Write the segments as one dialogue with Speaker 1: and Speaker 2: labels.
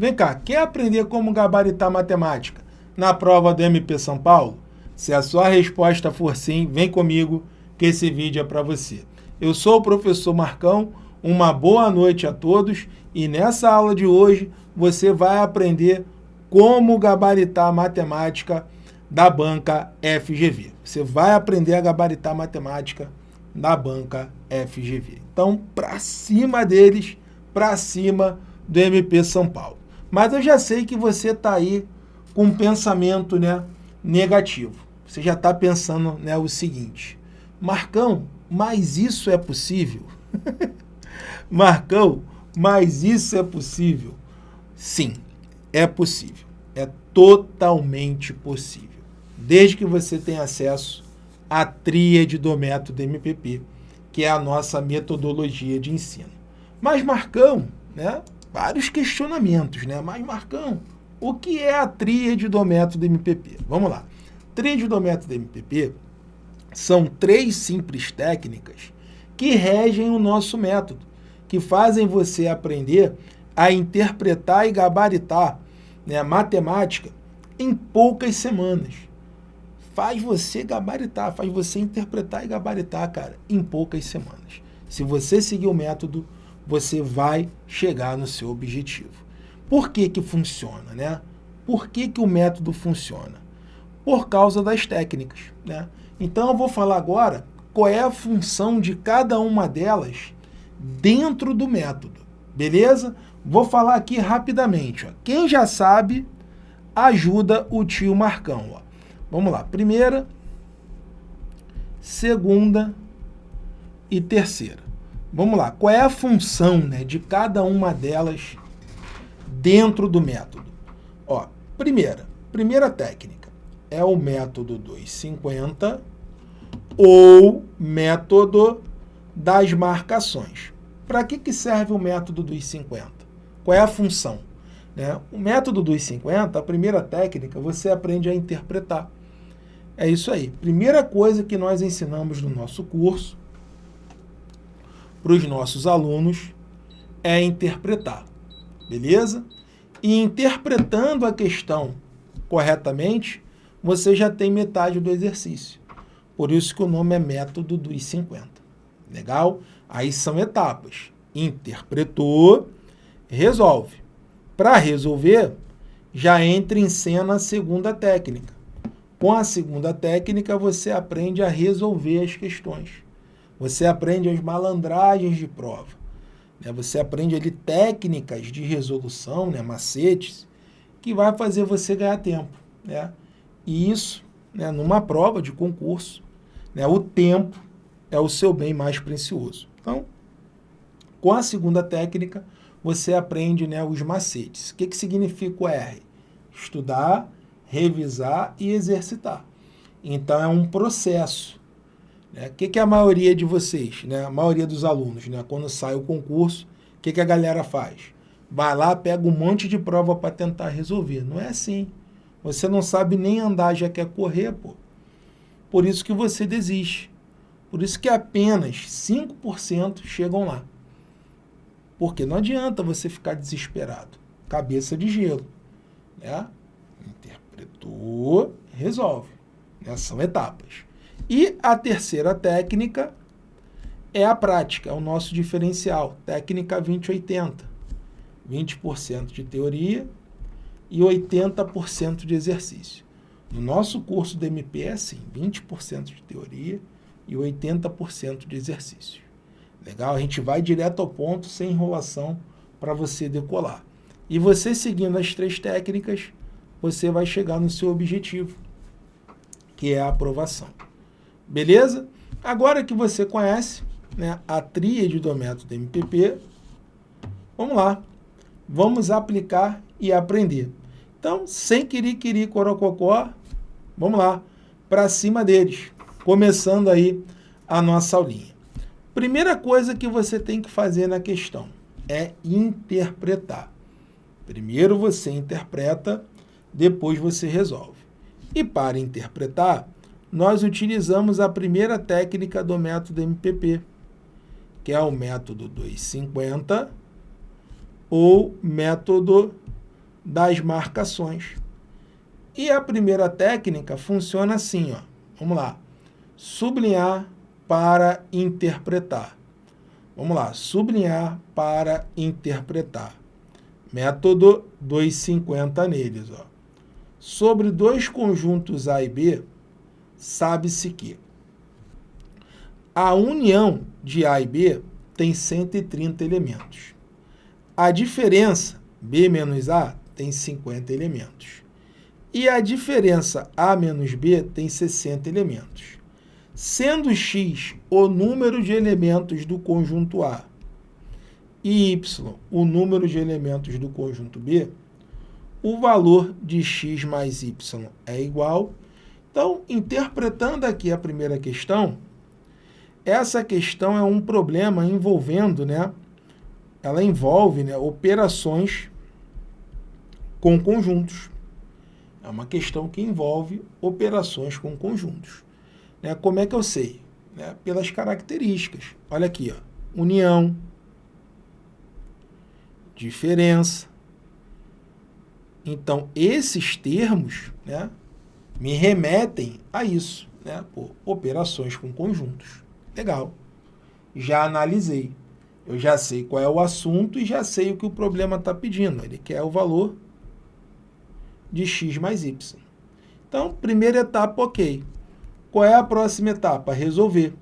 Speaker 1: Vem cá, quer aprender como gabaritar matemática na prova do MP São Paulo? Se a sua resposta for sim, vem comigo que esse vídeo é para você. Eu sou o professor Marcão, uma boa noite a todos e nessa aula de hoje você vai aprender como gabaritar matemática da banca FGV. Você vai aprender a gabaritar matemática da banca FGV. Então, para cima deles, para cima do MP São Paulo. Mas eu já sei que você está aí com um pensamento né, negativo. Você já está pensando né, o seguinte, Marcão, mas isso é possível? Marcão, mas isso é possível? Sim, é possível. É totalmente possível. Desde que você tenha acesso à tríade do método MPP, que é a nossa metodologia de ensino. Mas, Marcão, né? Vários questionamentos, né? Mas, Marcão, o que é a tríade do método MPP? Vamos lá. Tríade do método MPP são três simples técnicas que regem o nosso método, que fazem você aprender a interpretar e gabaritar né, matemática em poucas semanas. Faz você gabaritar, faz você interpretar e gabaritar, cara, em poucas semanas. Se você seguir o método, você vai chegar no seu objetivo. Por que que funciona, né? Por que que o método funciona? Por causa das técnicas, né? Então eu vou falar agora qual é a função de cada uma delas dentro do método, beleza? Vou falar aqui rapidamente. Ó. Quem já sabe, ajuda o tio Marcão. Ó. Vamos lá. Primeira, segunda e terceira. Vamos lá. Qual é a função né, de cada uma delas dentro do método? Ó, primeira, primeira técnica é o método 250 ou método das marcações. Para que, que serve o método dos 50? Qual é a função? Né? O método dos 50, a primeira técnica, você aprende a interpretar. É isso aí. Primeira coisa que nós ensinamos no nosso curso para os nossos alunos é interpretar. Beleza? E interpretando a questão corretamente, você já tem metade do exercício. Por isso que o nome é método dos 50. Legal? Aí são etapas. Interpretou, resolve. Para resolver, já entra em cena a segunda técnica. Com a segunda técnica, você aprende a resolver as questões. Você aprende as malandragens de prova. Né? Você aprende ali técnicas de resolução, né? macetes, que vai fazer você ganhar tempo. Né? E isso, né? numa prova de concurso, né? o tempo é o seu bem mais precioso. Então, com a segunda técnica, você aprende né, os macetes. O que, que significa o R? Estudar, revisar e exercitar. Então, é um processo. Né? O que, que a maioria de vocês, né, a maioria dos alunos, né, quando sai o concurso, o que, que a galera faz? Vai lá, pega um monte de prova para tentar resolver. Não é assim. Você não sabe nem andar, já quer correr, pô. Por isso que você desiste. Por isso que apenas 5% chegam lá. Porque não adianta você ficar desesperado. Cabeça de gelo. Né? Interpretou, resolve. Né? São etapas. E a terceira técnica é a prática, é o nosso diferencial. Técnica 2080. 20% de teoria e 80% de exercício. No nosso curso do MP é assim, 20% de teoria e 80% de exercício. Legal? A gente vai direto ao ponto, sem enrolação, para você decolar. E você seguindo as três técnicas, você vai chegar no seu objetivo, que é a aprovação. Beleza? Agora que você conhece né, a tríade do método MPP, vamos lá. Vamos aplicar e aprender. Então, sem querer, querer, corococó, vamos lá, para cima deles. Começando aí a nossa aulinha. Primeira coisa que você tem que fazer na questão é interpretar. Primeiro você interpreta, depois você resolve. E para interpretar, nós utilizamos a primeira técnica do método MPP, que é o método 250 ou método das marcações. E a primeira técnica funciona assim, ó. Vamos lá. Sublinhar para interpretar. Vamos lá, sublinhar para interpretar. Método 250 neles. Ó. Sobre dois conjuntos A e B, sabe-se que a união de A e B tem 130 elementos. A diferença B menos A tem 50 elementos. E a diferença A menos B tem 60 elementos. Sendo x o número de elementos do conjunto A e y o número de elementos do conjunto B, o valor de x mais y é igual. Então, interpretando aqui a primeira questão, essa questão é um problema envolvendo, né, ela envolve né, operações com conjuntos. É uma questão que envolve operações com conjuntos. Né, como é que eu sei? Né, pelas características. Olha aqui, ó, união, diferença. Então, esses termos né, me remetem a isso, né, operações com conjuntos. Legal. Já analisei. Eu já sei qual é o assunto e já sei o que o problema está pedindo. Ele quer o valor de x mais y. Então, primeira etapa, ok. Qual é a próxima etapa? Resolver.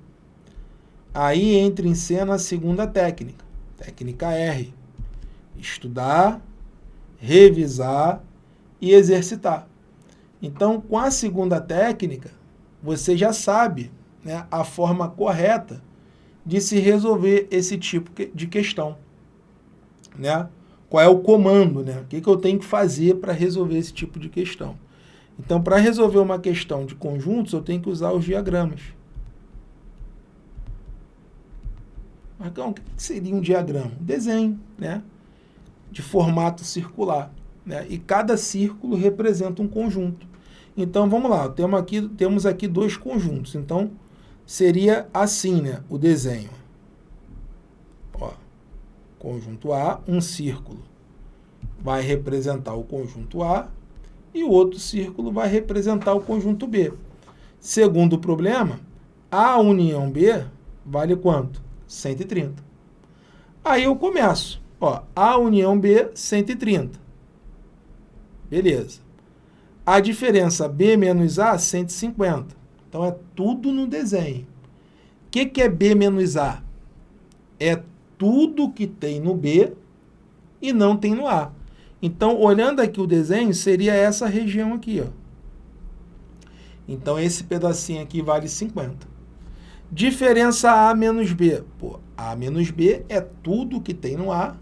Speaker 1: Aí entra em cena a segunda técnica, técnica R estudar, revisar e exercitar. Então, com a segunda técnica, você já sabe né, a forma correta de se resolver esse tipo de questão. Né? Qual é o comando, né? o que, que eu tenho que fazer para resolver esse tipo de questão. Então, para resolver uma questão de conjuntos, eu tenho que usar os diagramas. Marcão, o que seria um diagrama? Um desenho, né? de formato circular. Né? E cada círculo representa um conjunto. Então, vamos lá, temos aqui, temos aqui dois conjuntos. Então, seria assim né, o desenho. Ó, conjunto A, um círculo vai representar o conjunto A e o outro círculo vai representar o conjunto B. Segundo problema, A união B vale quanto? 130. Aí eu começo. Ó, A união B, 130. Beleza. A diferença B menos A, 150. Então, é tudo no desenho. O que, que é B menos A? É tudo que tem no B e não tem no A. Então, olhando aqui o desenho, seria essa região aqui. Ó. Então, esse pedacinho aqui vale 50. Diferença A menos B. Pô, A menos B é tudo que tem no A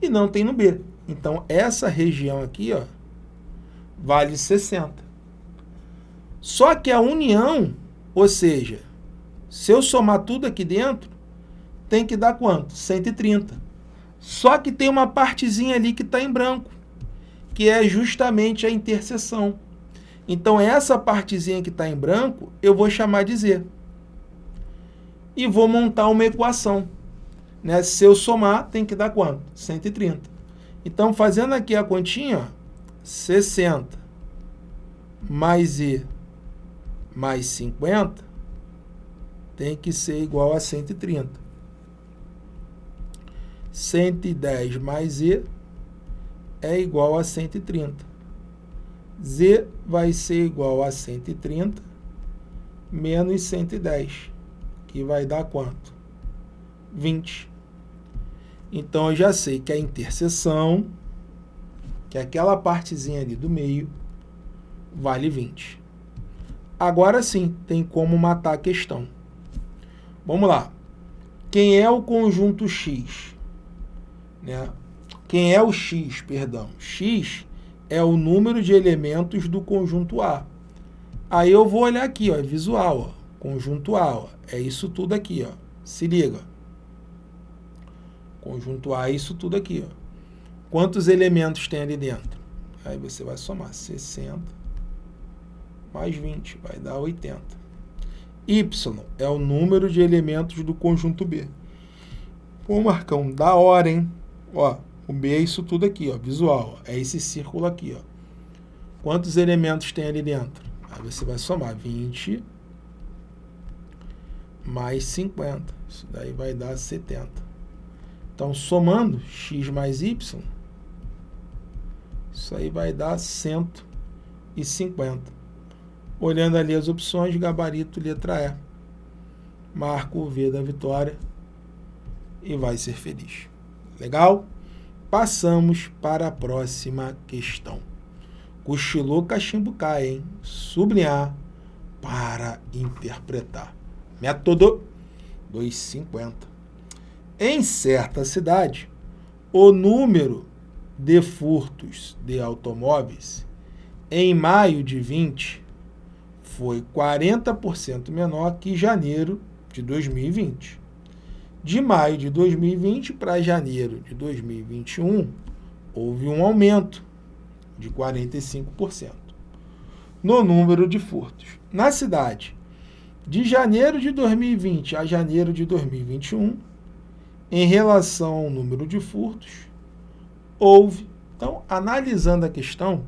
Speaker 1: e não tem no B. Então, essa região aqui ó, vale 60. Só que a união, ou seja, se eu somar tudo aqui dentro, tem que dar quanto? 130. Só que tem uma partezinha ali que está em branco, que é justamente a interseção. Então, essa partezinha que está em branco, eu vou chamar de Z. E vou montar uma equação. Né? Se eu somar, tem que dar quanto? 130. Então, fazendo aqui a continha, 60 mais E mais 50 tem que ser igual a 130. 110 mais E é igual a 130. Z vai ser igual a 130 menos 110, que vai dar quanto? 20. Então, eu já sei que a interseção, que é aquela partezinha ali do meio, vale 20. Agora sim, tem como matar a questão. Vamos lá. Quem é o conjunto X? Né? Quem é o X, perdão? X é o número de elementos do conjunto A. Aí eu vou olhar aqui, ó, visual, ó, conjunto A, ó, é isso tudo aqui, ó. Se liga. Conjunto A, isso tudo aqui. Ó. Quantos elementos tem ali dentro? Aí você vai somar 60 mais 20, vai dar 80. Y é o número de elementos do conjunto B. Pô, Marcão, da hora, hein? Ó, O B é isso tudo aqui, ó, visual. Ó. É esse círculo aqui, ó. Quantos elementos tem ali dentro? Aí você vai somar 20 mais 50. Isso daí vai dar 70. Então, somando x mais y, isso aí vai dar 150. Olhando ali as opções, gabarito, letra E. Marco o V da vitória e vai ser feliz. Legal? Passamos para a próxima questão. Cochilou, cachimbo cai, hein? Sublinhar para interpretar. Método 250. Em certa cidade, o número de furtos de automóveis em maio de 20 foi 40% menor que janeiro de 2020. De maio de 2020 para janeiro de 2021, houve um aumento de 45% no número de furtos. Na cidade, de janeiro de 2020 a janeiro de 2021, em relação ao número de furtos, houve. Então, analisando a questão,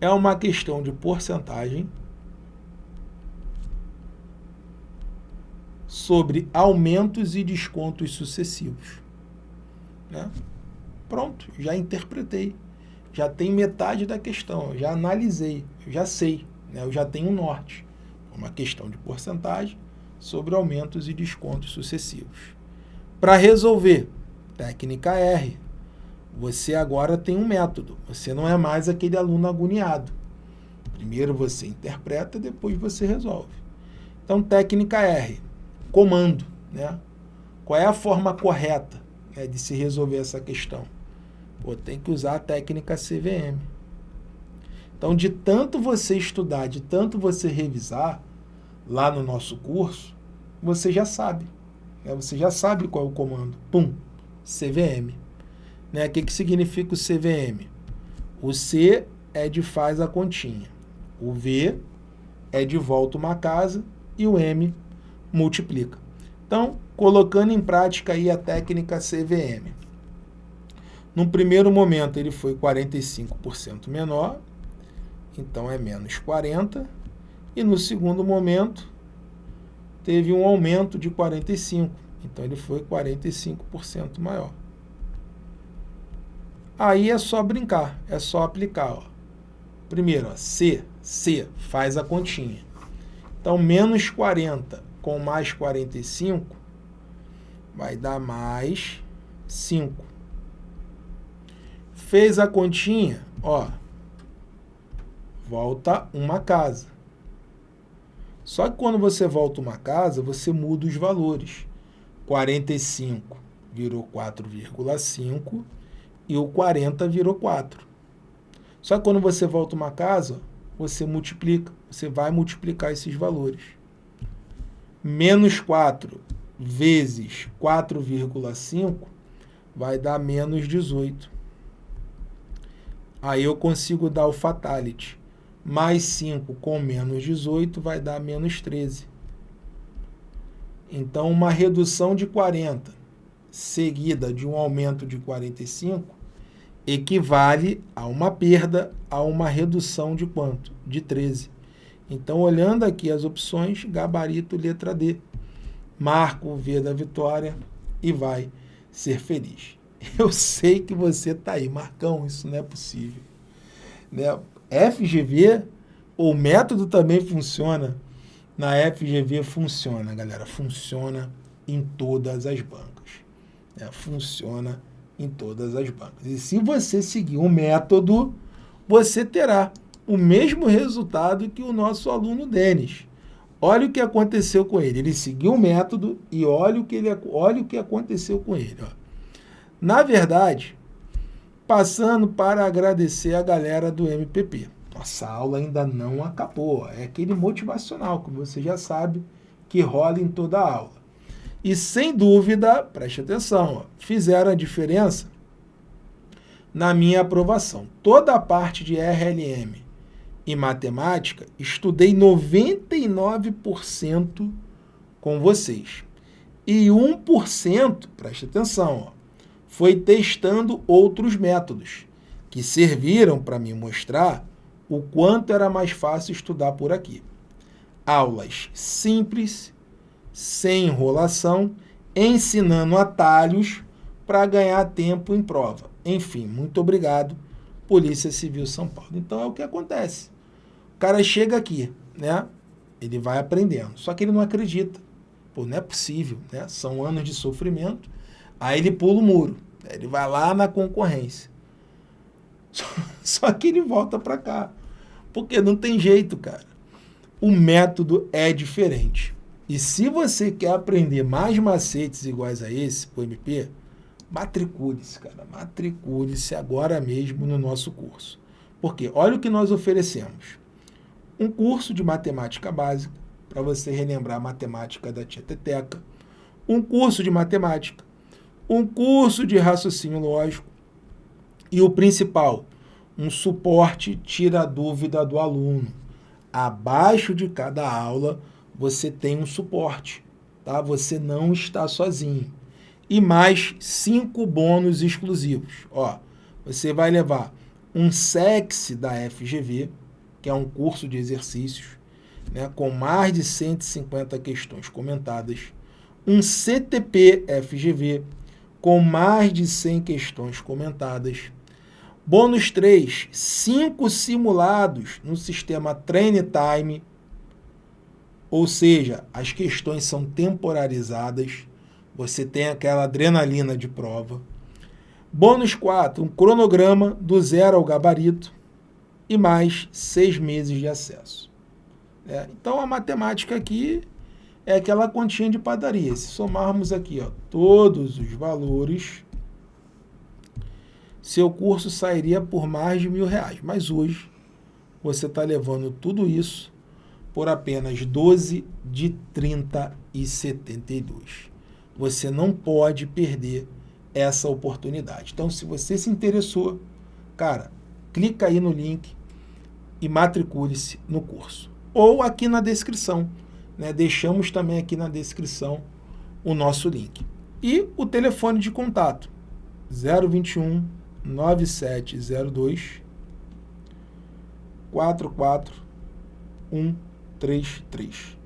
Speaker 1: é uma questão de porcentagem sobre aumentos e descontos sucessivos. Né? Pronto, já interpretei já tem metade da questão, já analisei, já sei, né? eu já tenho um norte. Uma questão de porcentagem sobre aumentos e descontos sucessivos. Para resolver, técnica R, você agora tem um método, você não é mais aquele aluno agoniado. Primeiro você interpreta, depois você resolve. Então, técnica R, comando. Né? Qual é a forma correta né, de se resolver essa questão? Pô, tem que usar a técnica CVM. Então, de tanto você estudar, de tanto você revisar, lá no nosso curso, você já sabe. Né? Você já sabe qual é o comando. Pum, CVM. Né? O que, que significa o CVM? O C é de faz a continha. O V é de volta uma casa e o M multiplica. Então, colocando em prática aí a técnica CVM. No primeiro momento ele foi 45% menor, então é menos 40. E no segundo momento teve um aumento de 45, então ele foi 45% maior. Aí é só brincar, é só aplicar. Ó. Primeiro, ó, C, C, faz a continha. Então, menos 40 com mais 45 vai dar mais 5 fez a continha, ó, volta uma casa. Só que quando você volta uma casa, você muda os valores. 45 virou 4,5 e o 40 virou 4. Só que quando você volta uma casa, você multiplica, você vai multiplicar esses valores. Menos 4 vezes 4,5 vai dar menos 18. Aí eu consigo dar o fatality. Mais 5 com menos 18 vai dar menos 13. Então, uma redução de 40 seguida de um aumento de 45 equivale a uma perda, a uma redução de quanto? De 13. Então, olhando aqui as opções, gabarito letra D. Marco o V da vitória e vai ser feliz. Eu sei que você está aí, Marcão, isso não é possível. Né? FGV, o método também funciona. Na FGV funciona, galera, funciona em todas as bancas. Né? Funciona em todas as bancas. E se você seguir o método, você terá o mesmo resultado que o nosso aluno Denis. Olha o que aconteceu com ele. Ele seguiu o método e olha o que, ele, olha o que aconteceu com ele. Ó. Na verdade, passando para agradecer a galera do MPP. Nossa aula ainda não acabou. É aquele motivacional que você já sabe que rola em toda a aula. E sem dúvida, preste atenção, fizeram a diferença na minha aprovação. Toda a parte de RLM e matemática, estudei 99% com vocês. E 1%, preste atenção, ó, foi testando outros métodos, que serviram para me mostrar o quanto era mais fácil estudar por aqui. Aulas simples, sem enrolação, ensinando atalhos para ganhar tempo em prova. Enfim, muito obrigado, Polícia Civil São Paulo. Então é o que acontece. O cara chega aqui, né? Ele vai aprendendo, só que ele não acredita. Pô, não é possível, né? São anos de sofrimento. Aí ele pula o muro, ele vai lá na concorrência. Só, só que ele volta para cá. Porque não tem jeito, cara. O método é diferente. E se você quer aprender mais macetes iguais a esse, o MP, matricule-se, cara. Matricule-se agora mesmo no nosso curso. Porque olha o que nós oferecemos. Um curso de matemática básica, para você relembrar a matemática da tia Teteca. Um curso de matemática. Um curso de raciocínio lógico. E o principal, um suporte tira a dúvida do aluno. Abaixo de cada aula, você tem um suporte, tá? Você não está sozinho. E mais cinco bônus exclusivos. Ó, você vai levar um SEX da FGV, que é um curso de exercícios, né, com mais de 150 questões comentadas, um CTP FGV, com mais de 100 questões comentadas, Bônus 3, 5 simulados no sistema Train Time, ou seja, as questões são temporarizadas, você tem aquela adrenalina de prova. Bônus 4, um cronograma do zero ao gabarito e mais seis meses de acesso. É, então a matemática aqui é aquela continha de padaria. Se somarmos aqui ó, todos os valores seu curso sairia por mais de mil reais. Mas hoje você está levando tudo isso por apenas 12 de 30 e 72. Você não pode perder essa oportunidade. Então, se você se interessou, cara, clica aí no link e matricule-se no curso. Ou aqui na descrição. Né? Deixamos também aqui na descrição o nosso link. E o telefone de contato, 021 9702 44133.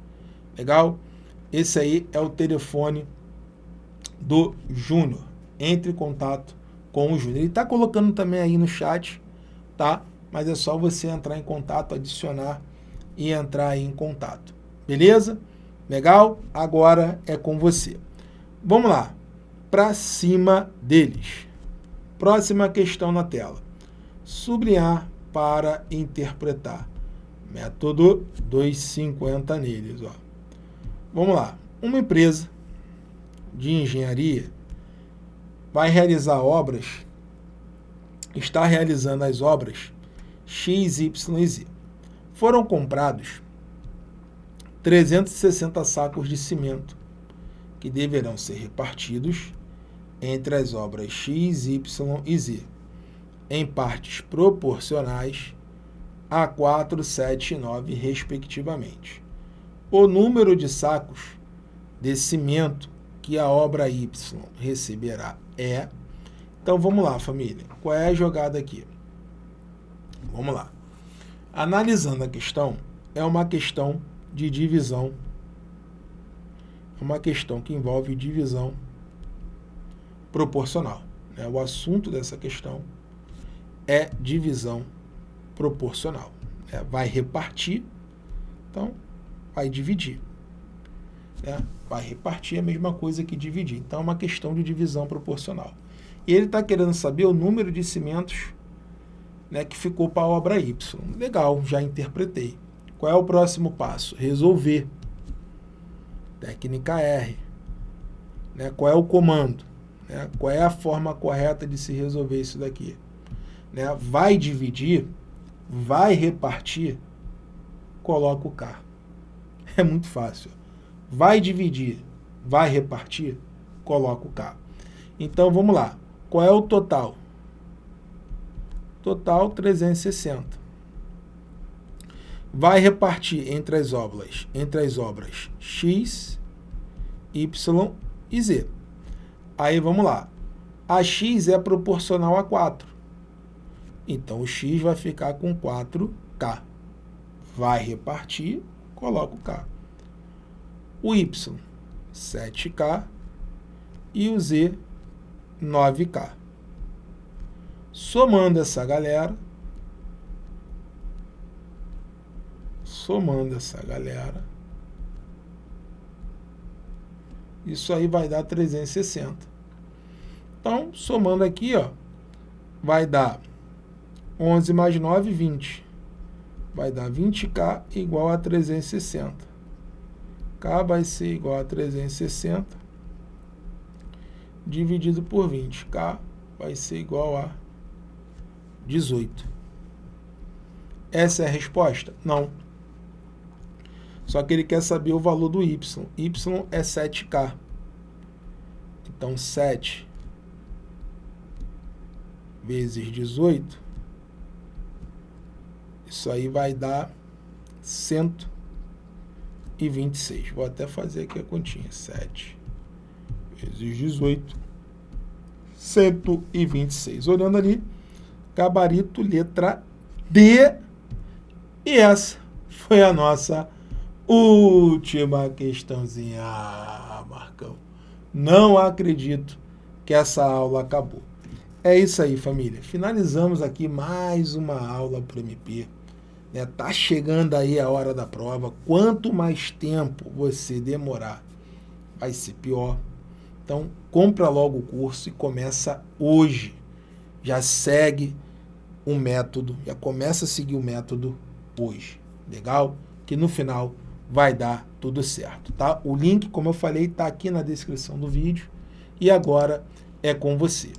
Speaker 1: Legal? Esse aí é o telefone do Júnior. Entre em contato com o Júnior. Ele está colocando também aí no chat, tá? Mas é só você entrar em contato, adicionar e entrar em contato. Beleza? Legal? Agora é com você. Vamos lá. Para cima deles. Próxima questão na tela. Sublinhar para interpretar. Método 250 neles. Ó. Vamos lá. Uma empresa de engenharia vai realizar obras, está realizando as obras X, Y e Z. Foram comprados 360 sacos de cimento que deverão ser repartidos entre as obras X, Y e Z, em partes proporcionais a 4, 7 e 9, respectivamente. O número de sacos de cimento que a obra Y receberá é... Então, vamos lá, família. Qual é a jogada aqui? Vamos lá. Analisando a questão, é uma questão de divisão. É uma questão que envolve divisão proporcional. Né? O assunto dessa questão é divisão proporcional. Né? Vai repartir, então vai dividir. Né? Vai repartir a mesma coisa que dividir. Então é uma questão de divisão proporcional. E ele está querendo saber o número de cimentos né, que ficou para a obra Y. Legal, já interpretei. Qual é o próximo passo? Resolver. Técnica R. Né? Qual é o comando? Né? Qual é a forma correta de se resolver isso daqui? Né? Vai dividir, vai repartir, coloca o K. É muito fácil. Vai dividir, vai repartir, coloca o K. Então, vamos lá. Qual é o total? Total 360. Vai repartir entre as obras, entre as obras X, Y e Z. Aí vamos lá. a x é proporcional a 4. Então, o x vai ficar com 4k. Vai repartir, coloca o k. O y, 7k. E o z, 9k. Somando essa galera, somando essa galera, isso aí vai dar 360. Então, somando aqui, ó, vai dar 11 mais 9, 20. Vai dar 20K igual a 360. K vai ser igual a 360 dividido por 20. K vai ser igual a 18. Essa é a resposta? Não. Só que ele quer saber o valor do y. y é 7k. Então, 7 vezes 18, isso aí vai dar 126. Vou até fazer aqui a continha. 7 vezes 18, 126. Olhando ali, gabarito letra D. E essa foi a nossa última questãozinha. Ah, Marcão, não acredito que essa aula acabou. É isso aí, família. Finalizamos aqui mais uma aula para o MP. Né? Tá chegando aí a hora da prova. Quanto mais tempo você demorar, vai ser pior. Então, compra logo o curso e começa hoje. Já segue o método, já começa a seguir o método hoje. Legal? Que no final vai dar tudo certo, tá? O link, como eu falei, está aqui na descrição do vídeo. E agora é com você.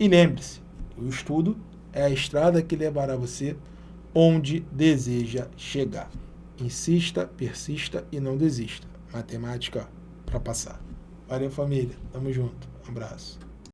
Speaker 1: E lembre-se, o estudo é a estrada que levará você onde deseja chegar. Insista, persista e não desista. Matemática para passar. Valeu, família. Tamo junto. Um abraço.